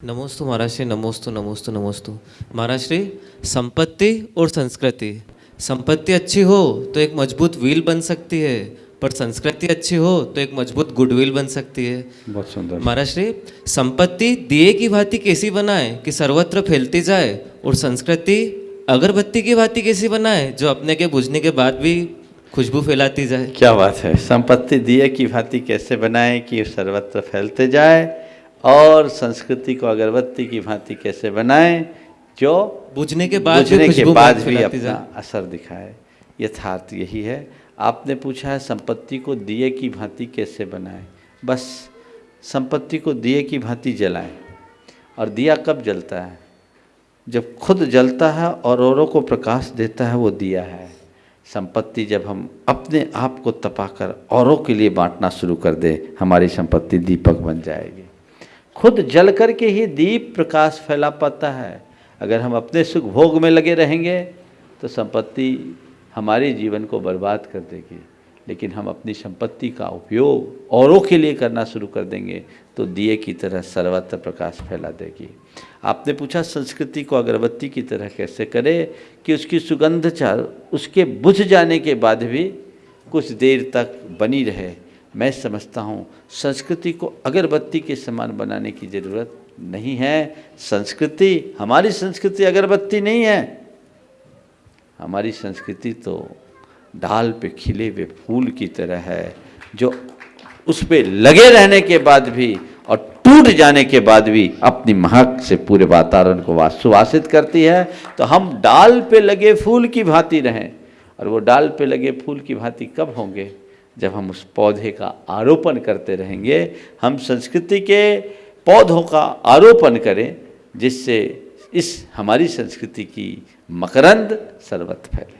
नमोस्तु महाराज श्री नमोस्तु नमोस्तु नमोस्तु। महाराज श्री संपत्ति और संस्कृति। संपत्ति अच्छी हो तो एक मज़बूत व्हील बन सकती है पर संस्कृति अच्छी हो तो एक मज़बूत गुडविल बन सकती है। बहुत सुंदर। महाराज श्री संपत्ति दिए की भांति कैसी बनाए कि सर्वत्र फैलती जाए और संस्कृति अगरबत्ती की भांति कैसी बनाए जो अपने के बुझने के बाद भी खुशबू फैलाती जाए। क्या बात है? संपत्ति दिए की भांति कैसे बनाए कि सर्वत्र फैलते जाए और संस्कृति को अगरबत्ती की भांति कैसे बनाए जो बुझने के बाद भी बुझने के बाद भी अपना असर दिखाए। यथार्थ यही है। आपने पूछा है संपत्ति को दिए की भांति कैसे बनाए। बस संपत्ति को दिए की भांति जलाएँ। और दिया कब जलता है? जब खुद जलता है और औरों को प्रकाश देता है वो दिया है। संपत्ति जब हम अपने आप को तपाकर औरों के लिए बांटना शुरू कर दे हमारी संपत्ति दीपक बन जाएगी। खुद जल करके ही दीप प्रकाश फैला पाता है। अगर हम अपने सुख भोग में लगे रहेंगे तो संपत्ति हमारे जीवन को बर्बाद कर देगी। लेकिन हम अपनी संपत्ति का उपयोग औरों के लिए करना शुरू कर देंगे तो दिए की तरह सर्वत्र प्रकाश फैला देगी। आपने पूछा संस्कृति को अगरबत्ती की तरह कैसे करे कि उसकी सुगंध चार, उसके बुझ जाने के बाद भी कुछ देर तक बनी रहे। मैं समझता हूँ, संस्कृति को अगरबत्ती के समान बनाने की ज़रूरत नहीं है। संस्कृति, हमारी संस्कृति अगरबत्ती नहीं है। हमारी संस्कृति तो डाल पे खिले हुए फूल की तरह है, जो उस पर लगे रहने के बाद भी और टूट जाने के बाद भी अपनी महक से पूरे वातावरण को सुवासित करती है। तो हम डाल पे लगे फूल की भांति रहें। और वो डाल पे लगे फूल की भांति कब होंगे? जब हम उस पौधे का आरोपण करते रहेंगे, हम संस्कृति के पौधों का आरोपण करें, जिससे इस हमारी संस्कृति की मकरंद सर्वत फैले।